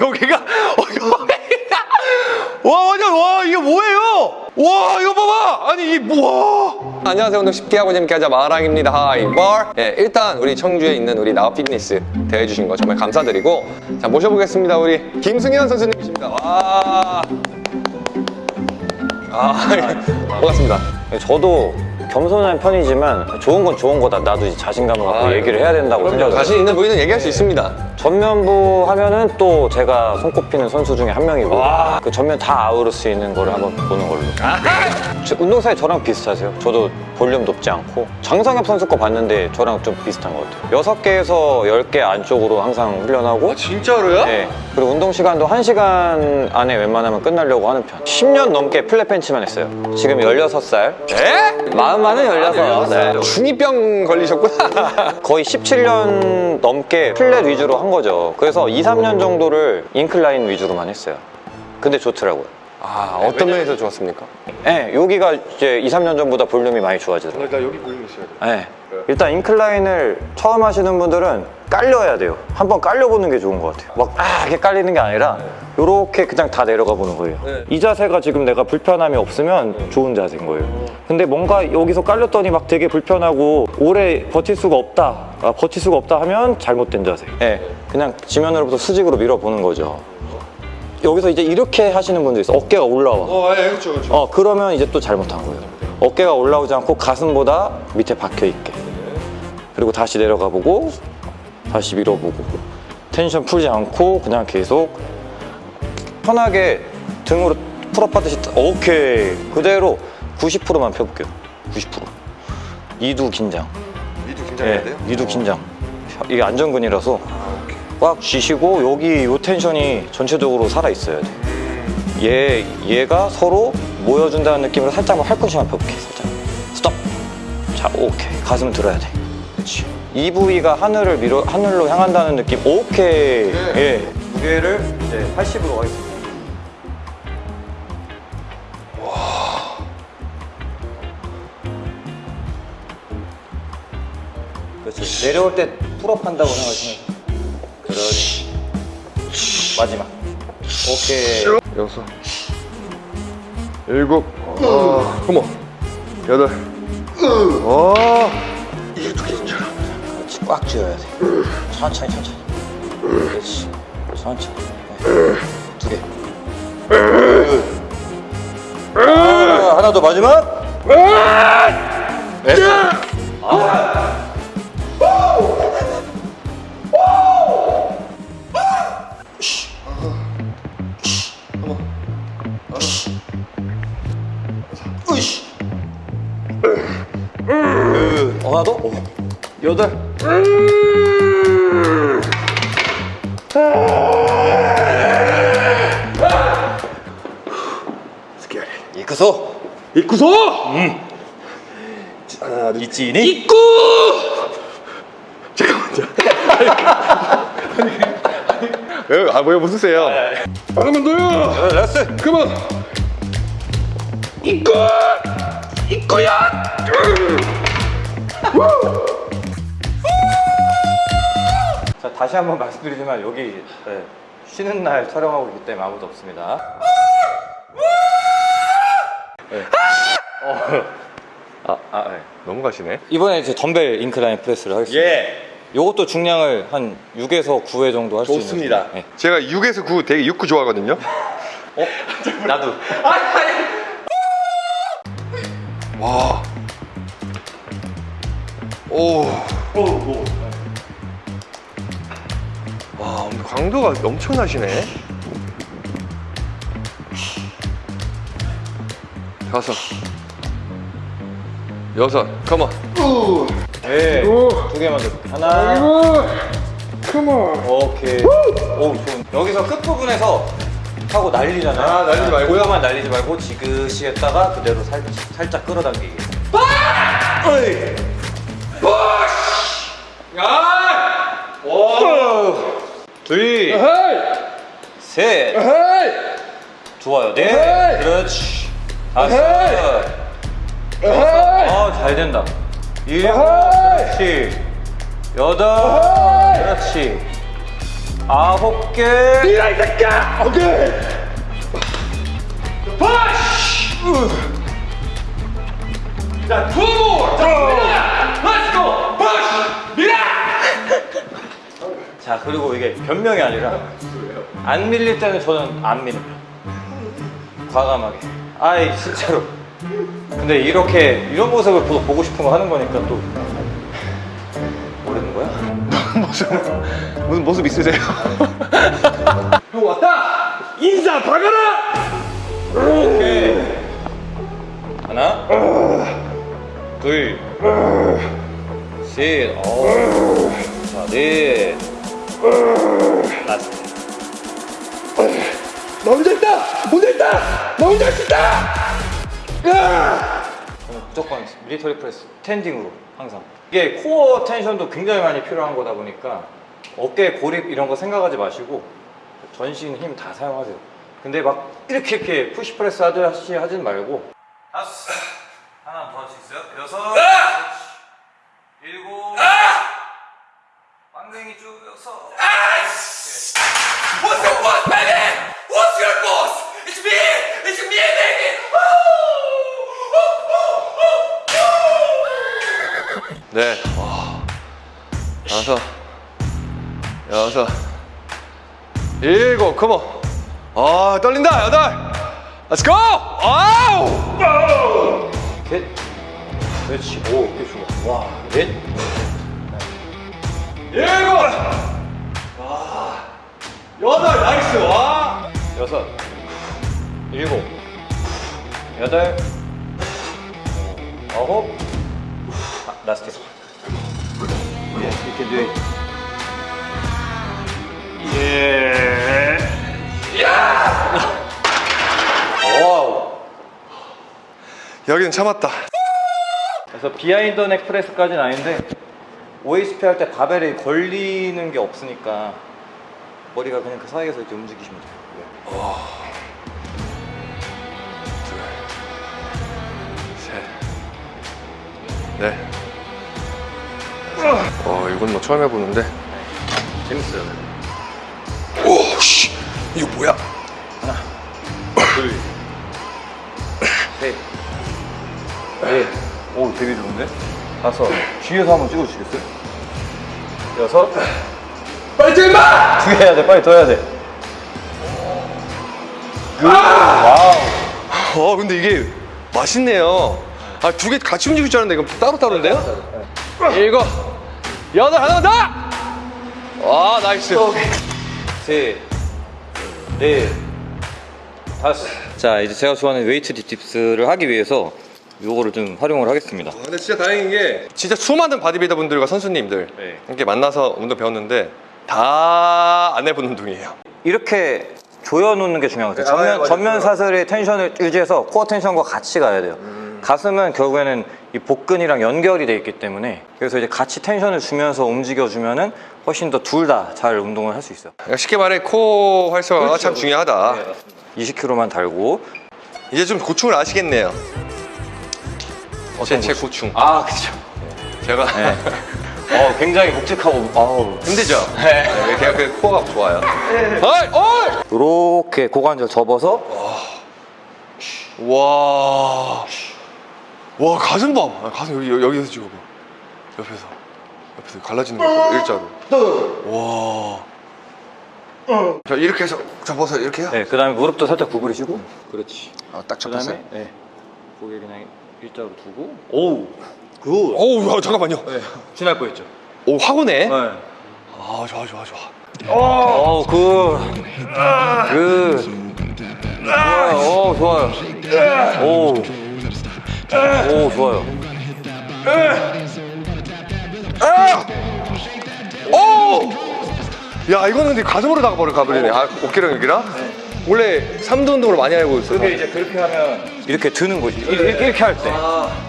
여기가 어, 여기가. 와 완전 와 이게 뭐예요? 와 이거 봐봐! 아니 이 뭐? 안녕하세요. 운동 쉽게 하고 재밌게 하자. 마랑입니다. 하이벌 예, 일단 우리 청주에 있는 우리 나우 피트니스 대해주신 거 정말 감사드리고 자 모셔보겠습니다. 우리 김승현 선수님이십니다. 와. 아, 반갑습니다. 저도 겸손한 편이지만 좋은 건 좋은 거다. 나도 이제 자신감을 갖고 아, 얘기를 해야 된다고 생각을 자신. 있는 부위는 얘기할 수 있습니다 전면부 하면은 또 제가 손꼽히는 선수 중에 한 명이고 와. 그 전면 다 아우를 수 있는 거를 한번 보는 걸로 저- 운동사에 저랑 비슷하세요 저도 볼륨 높지 않고 장성엽 선수 거 봤는데 저랑 좀 비슷한 것 같아요 6개에서 10개 안쪽으로 항상 훈련하고 진짜로요? 네. 그리고 운동 시간도 1시간 안에 웬만하면 끝나려고 하는 편 10년 넘게 flat bench만 했어요 지금 16살 에? 마음만은 16 네. 중이병 걸리셨구나 거의 17년 넘게 flat 위주로 한 거죠. 그래서 2, 3년 정도를 incline 위주로만 했어요. 근데 좋더라고요. 아 어떤 면에서 좋았습니까? 네, 여기가 이제 2, 3년 전보다 볼륨이 많이 좋아지더라고요. 나 여기 볼륨 있어야 돼 네. 일단 인클라인을 처음 하시는 분들은 깔려야 돼요. 한번 깔려보는 게 좋은 것 같아요. 막, 아, 이게 깔리는 게 아니라, 요렇게 그냥 다 내려가 보는 거예요. 네. 이 자세가 지금 내가 불편함이 없으면 좋은 자세인 거예요. 근데 뭔가 여기서 깔렸더니 막 되게 불편하고, 오래 버틸 수가 없다. 아, 버틸 수가 없다 하면 잘못된 자세. 네. 그냥 지면으로부터 수직으로 밀어보는 거죠. 여기서 이제 이렇게 하시는 분들 있어. 어깨가 올라와. 어, 예, 그렇죠, 그렇죠. 어 그러면 이제 또 잘못한 거예요 어깨가 올라오지 않고 가슴보다 밑에 박혀 있게. 그리고 다시 내려가 보고 다시 밀어보고. 텐션 풀지 않고 그냥 계속 편하게 등으로 pull up 하듯이 오케이. 그대로 90%만 펴볼게요. 90% 이두 긴장. 미도 긴장해야 예, 돼요? 이두 긴장. 이게 안전근이라서 꽉 쥐시고 여기 요 텐션이 전체적으로 살아 있어야 돼. 얘 얘가 서로 모여준다는 느낌으로 살짝만 팔꿈치만 펴볼게 살짝. 스톱. 자 오케이 가슴 들어야 돼. 그렇지. 이 부위가 하늘을 밀어 하늘로 향한다는 느낌. 오케이. 네. 예. 무게를 이제 80으로 가겠습니다. 그렇지. 내려올 때 pull up 한다고 생각하시면 그렇지. 마지막. 오케이. 여섯, 일곱, 어, 그모, 여덟, 어, 그렇지. 꽉 쥐어야 돼. 천천히 천천히. 그렇지. 천천히. 네. 두 개. 아, 하나 더 마지막. 됐어. 하나 더? 어. 여덟. 스키야리. 이끄소. 입구소! 있지니? 입구! 잠깐만요. 아니, 아, 뭐야, 무슨 세요? 하나만 더요! 레스. 그만! 입구! 입구야! 자 다시 한번 말씀드리지만 여기 네, 쉬는 날 촬영하고 있기 때문에 아무도 없습니다. 네. 어. 아, 아, 네. 넘어가시네. 이번에 이제 덤벨 인클라인 프레스를 하겠습니다. 예. 요것도 중량을 한 6에서 9회 정도 할 수 있는. 좋습니다. 네. 제가 6에서 9 되게 6, 9 좋아하거든요. 어? 나도. 와. 오. 와, 오늘 강도가 엄청나시네. 다섯. 여섯. 컴온. 네. 두 개만 더. 하나. 컴온. 오케이. 오, 좋은. 여기서 끝 부분에서 하고 날리잖아요. 아, 날리지 말고요? 고요만 날리지 말고 지그시 했다가 그대로 살, 살짝 끌어당기기. 어이. 야! 오. 둘. 셋. 좋아요. 네. 그렇지. 다섯. 아, 잘 된다. 일곱. 그렇지. 여덟. 그렇지. 아홉 개. 이라 이 새끼야! 오케이! 푸시! 자, two! 자, go! push! 밀어! 자 그리고 이게 변명이 아니라 안 밀릴 때는 저는 안 밀어요. 과감하게. 아이 진짜로. 근데 이렇게 이런 모습을 보- 보고 싶은 거 하는 거니까 또 모르는 거야? 무슨 모습 있으세요? 형 왔다! 인사 박아라! 오케이. 하나, 둘, 셋, 어, 자, 넷, 다섯. 나 혼자 있다! 혼자 있다! 나 혼자 할 수 있다! 으아! 저는 무조건 military press standing으로 항상 이게 core tension도 굉장히 많이 필요한 거다 보니까 어깨 고립 이런 거 생각하지 마시고 전신 힘 다 사용하세요 근데 막 이렇게 이렇게 푸시 프레스 하듯이 하진 말고 다섯 하나 더 할 수 있어요? 여섯 일곱 쭉 여섯 What's your boss, baby? What's your boss? It's me! It's me, baby! 네, 와. 다섯, 여섯, 일곱, come on. 아, 떨린다, 여덟. Let's go! 아우! 셋 그렇지 오 이게 좋아 와 넷 일곱! 와. 여덟, nice, 와. 여섯, 일곱, 여덟, 아홉, 아, last. 예, 이렇게 돼. 예. wow. 여기는 참았다. 그래서 behind neck press까지는 아닌데 OHP 할때 바벨이 걸리는 게 없으니까 머리가 그냥 그 사이에서 이렇게 움직이시면 돼요. 셋, 넷. 어, 이건 뭐 처음 해보는데. 재밌어요. 오, 씨, 이거 뭐야? 둘, 셋, 넷. 오, 되게 좋은데? 다섯. 뒤에서 한번 찍어주시겠어요? 여섯. 빨리 좀 마! 두개 해야 돼. 빨리 더 해야 돼. good. wow. 어, 근데 이게 맛있네요. 아, 두 개 같이 움직일 줄 알았는데 이거 따로따로인데요? 일곱, 여덟, 하나 더! 와, nice. 셋, 넷, 다섯. 자, 이제 제가 좋아하는 weight dips를 하기 위해서 요거를 좀 활용을 하겠습니다. 근데 진짜 다행인 게 진짜 수많은 바디빌더 분들과 선수님들 네. 이렇게 만나서 운동 배웠는데 다 안 해본 운동이에요. 이렇게 조여놓는 게 중요한 것 같아요. 아, 전면, 맞아요. 전면 사슬의 텐션을 유지해서 코어 텐션과 같이 가야 돼요. 가슴은 결국에는 이 복근이랑 연결이 돼 있기 때문에 그래서 이제 같이 텐션을 주면서 움직여주면은 훨씬 더 둘 다 잘 운동을 할 수 있어요. 그러니까 쉽게 말해 코 활성화가 참 중요하다. 20kg만 달고 이제 좀 고충을 아시겠네요. 제, 제 고충. 아 그죠. 제가 어 굉장히 묵직하고 아우 힘들죠? 네. 제가 그 코어가 좋아요. 어이! 어이! 이렇게 고관절 접어서 와. 와, 가슴 봐. 아, 가슴 여기, 여기- 여기서 찍어봐. 옆에서. 옆에서 갈라지는 거 봐. 일자로. 와. 자, 이렇게 해서 접어서 이렇게 해요? 네, 그다음에 무릎도 살짝 구부리시고 그렇지. 아, 딱 접었어요. 그다음에 네, 고개 그냥 일자로 두고 오우 good. 어우, 야, 잠깐만요. 네, 쥐날 뻔했죠. 오, 확 오네. 네. 아, 좋아, 좋아, 좋아. 어, good. good. 좋아요. 오, 좋아요. 오. 오, 좋아요. 오! 야, 이거는 근데 가슴으로 나가버려, 가버리네. 아, 어깨랑 여기랑? 원래 삼두 운동을 많이 알고 있어서. 그게 이제 그렇게 하면 이렇게 드는 거지. 이렇게, 이렇게 할 때.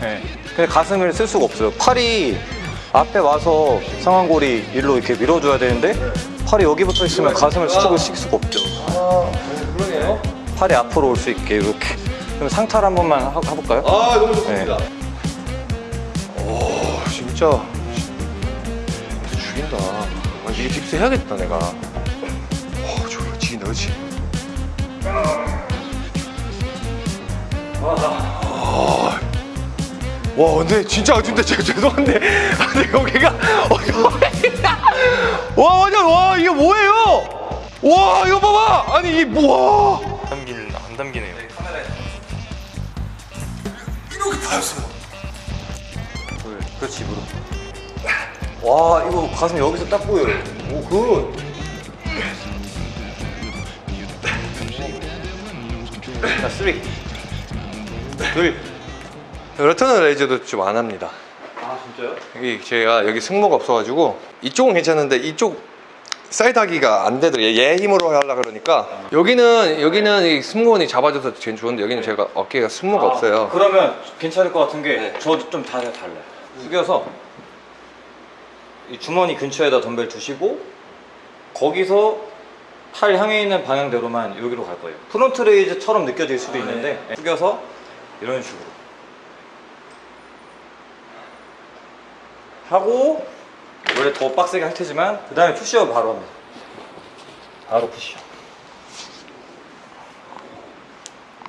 네. 근데 가슴을 쓸 수가 없어요. 팔이 앞에 와서 상완골이 일로 이렇게 밀어줘야 되는데 팔이 여기 붙어 있으면 가슴을 수축을 시킬 수가 없죠. 그러네요. 팔이 앞으로 올 수 있게 이렇게. 그럼 상탈 한 번만 하- 해볼까요? 아, 너무 좋습니다. 네. 오, 진짜. 죽인다. 아, 이게 딥스 해야겠다, 내가. 그렇지. 와 근데 진짜 근데 제가 죄송한데 근데 여기가 어, 와 완전 와 이게 뭐예요? 와 이거 봐봐 아니 이 뭐야 담긴 안 담기네요. 이렇게 다였어요. 둘, 그렇지 무릎. 와 이거 가슴 여기서 딱 보여요. 오 good. 자 three. 둘. lateral raise도 좀 안 합니다. 아 진짜요? 여기 제가 여기 승모가 없어가지고 이쪽은 괜찮은데 이쪽 사이드 하기가 안 되더라고요. 얘 힘으로 하려 그러니까 여기는 여기는 이 승모근이 잡아줘서 제일 좋은데 여기는 제가 어깨가 승모가 없어요. 그러면 괜찮을 것 같은 게 저도 좀 다르게 달라요. 숙여서 이 주머니 근처에다 덤벨 두시고 거기서 팔 향해 있는 방향대로만 여기로 갈 거예요. front raise처럼 느껴질 수도 있는데 숙여서 이런 식으로 하고 원래 더 빡세게 할 테지만 그 다음에 푸시업 바로 합니다. 바로 푸시업.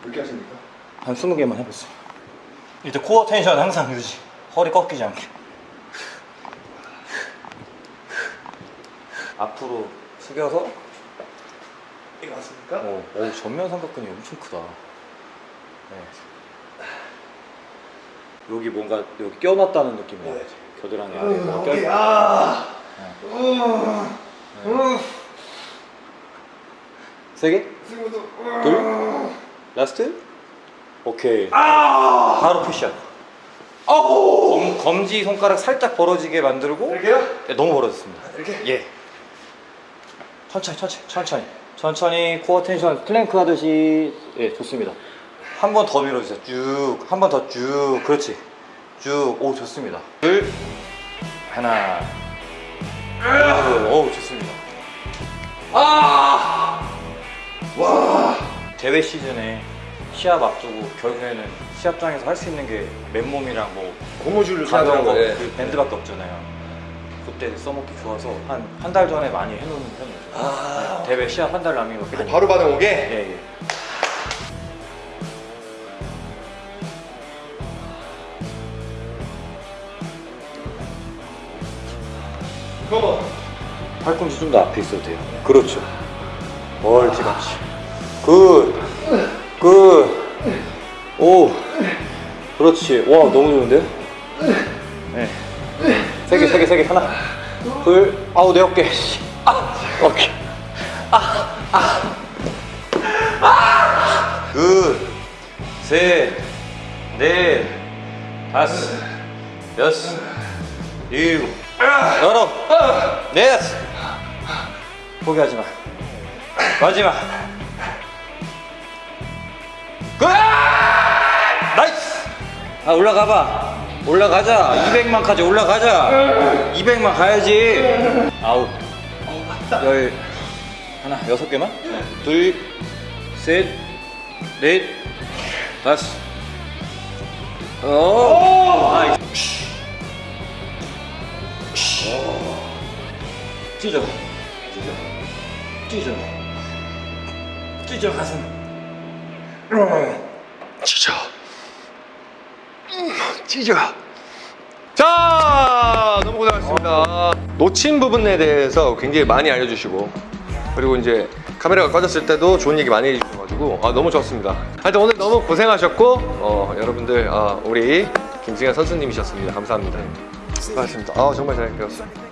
그렇게 하십니까? 한 20개만 해보세요. 이때 코어 텐션 항상 유지. 허리 꺾이지 않게. 앞으로 숙여서 이거 맞습니까? 어, 어, 전면 삼각근이 엄청 크다. 네. 여기 뭔가 여기 껴놨다는 느낌 나요. 겨드랑이 아래 뭔가 껴. 아, 세 개? 둘? last? 오케이. 바로 푸시업. 검, 검지 손가락 살짝 벌어지게 만들고 이렇게요? 네, 너무 벌어졌습니다. 이렇게? 예. 천천히, 천천히, 천천히. 천천히 core tension plank 하듯이 예, 좋습니다. 한 번 더 밀어주세요. 쭉. 한 번 더 쭉. 그렇지. 쭉. 오, 좋습니다. 둘. 하나. 둘. 오, 좋습니다. 아! 와! 대회 시즌에 시합 앞두고 결국에는 시합장에서 할 수 있는 게 맨몸이랑 뭐 고무줄을 가벼운 거, 예. 그 밴드밖에 없잖아요. 그때 써먹기 좋아서 한 한 달 전에 많이 해놓는 편이에요. 아. 대회 시합 한달 많이. 바로 반응 오게? 예, 예. 그거 팔꿈치 좀 더 앞에 있어도 돼요. 그렇죠. 멀찌감치. good. good. 오. 그렇지. 와, 너무 좋은데? 네. 세 개, 세 개, 세 개. 하나. 둘. 아우, 내 어깨. 씨. 아. 오케이. 아. 아. 아. good. 셋. 넷. 다섯. 여섯. 일곱. 여덟. 넷. 포기하지 마. 마지막. 끝! nice! 아, 올라가봐. 올라가자. 200만까지 올라가자. 200만 가야지. 아홉. 열. 하나, 여섯 개만? 둘, 셋, 넷, 다섯. 오! nice. 찢어. 찢어. 찢어 가슴. 찢어. 음, 찢어. 자, 너무 고생하셨습니다. 놓친 부분에 대해서 굉장히 많이 알려주시고, 그리고 이제 카메라가 꺼졌을 때도 좋은 얘기 많이 해주셔가지고, 아, 너무 좋았습니다. 하여튼 오늘 너무 고생하셨고, 어, 여러분들, 아, 우리 김승현 선수님이셨습니다. 감사합니다. 고맙습니다. 아, 정말 잘 배웠어요.